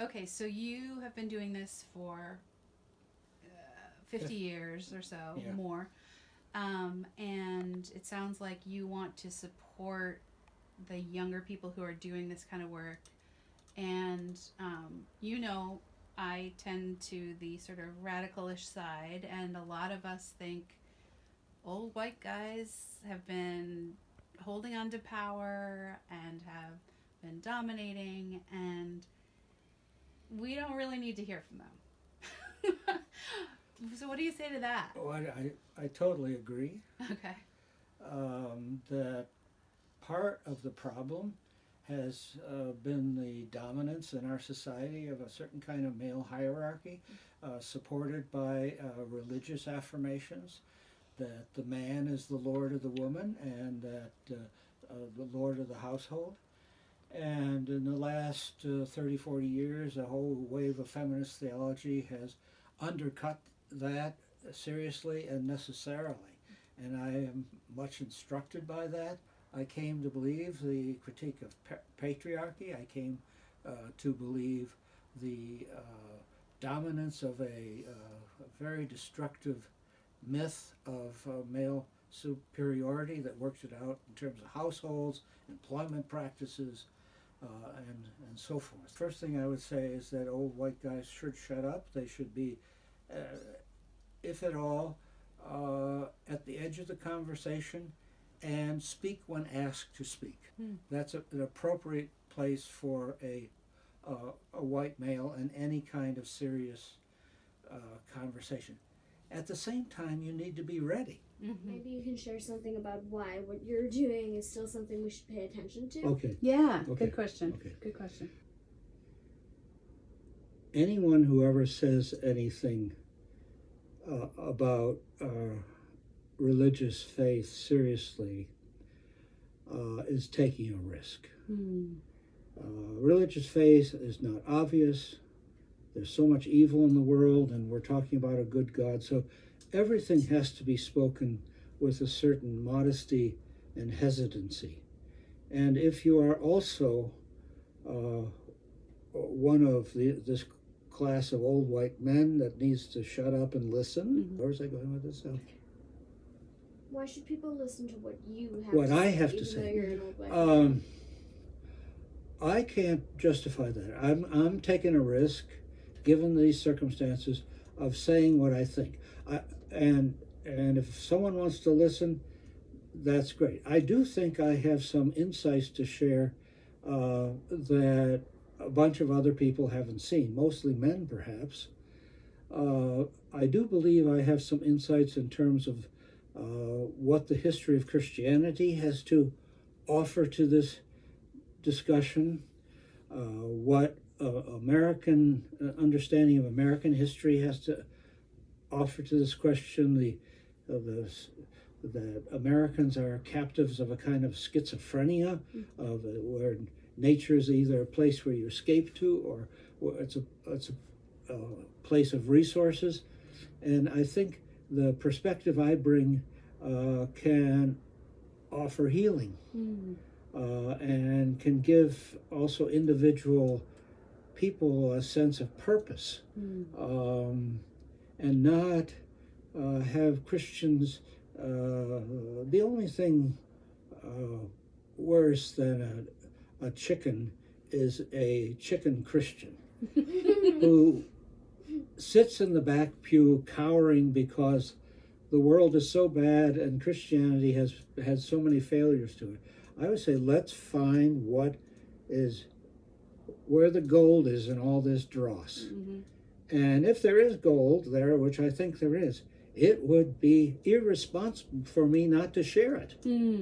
Okay, so you have been doing this for uh, 50 years or so, Yeah. more. Um, and it sounds like you want to support the younger people who are doing this kind of work. And um, you know, I tend to the sort of radicalish side, and a lot of us think old white guys have been holding on to power and have been dominating, and we don't really need to hear from them. so, what do you say to that? Oh, I, I, I totally agree Okay. um, that part of the problem has uh, been the dominance in our society of a certain kind of male hierarchy, uh, supported by uh, religious affirmations that the man is the lord of the woman and that uh, uh, the lord of the household. And in the last uh, 30, 40 years, a whole wave of feminist theology has undercut that seriously and necessarily. And I am much instructed by that. I came to believe the critique of pa- patriarchy. I came uh, to believe the uh, dominance of a, uh, a very destructive myth of uh, male superiority that works it out in terms of households, employment practices, uh, and, and so forth. First thing I would say is that old white guys should shut up. They should be, uh, if at all, uh, at the edge of the conversation and speak when asked to speak. Hmm. That's a, an appropriate place for a, uh, a white male in any kind of serious uh, conversation. At the same time, you need to be ready. Mm-hmm. Maybe you can share something about why what you're doing is still something we should pay attention to. Okay. Yeah, Okay, good question. okay. Good question. anyone who ever says anything uh, about uh, religious faith seriously uh, is taking a risk. Hmm. Uh, religious faith is not obvious. There's so much evil in the world, and we're talking about a good God. So everything has to be spoken with a certain modesty and hesitancy. And if you are also uh, one of the, this class of old white men that needs to shut up and listen, Mhm. where's I going with this? now? Why should people listen to what you have What to I say, have to say. though you're an old white Um, I can't justify that. I'm I'm taking a risk, given these circumstances, of saying what I think. I, and and if someone wants to listen, that's great. I do think I have some insights to share uh, that a bunch of other people haven't seen, mostly men perhaps. Uh, I do believe I have some insights in terms of uh, what the history of Christianity has to offer to this discussion, uh, what American uh, understanding of American history has to offer to this question. The uh, the that Americans are captives of a kind of schizophrenia, of uh, where nature is either a place where you escape to, or, or it's a it's a, a place of resources, and I think the perspective I bring uh, can offer healing Hmm. uh, and can give also individual people a sense of purpose Hmm. um, and not uh, have Christians. Uh, the only thing uh, worse than a, a chicken is a chicken Christian who sits in the back pew cowering because the world is so bad and Christianity has had so many failures to it. I would say let's find what is where the gold is in all this dross. Mhm. And if there is gold there, which I think there is, it would be irresponsible for me not to share it. Hmm.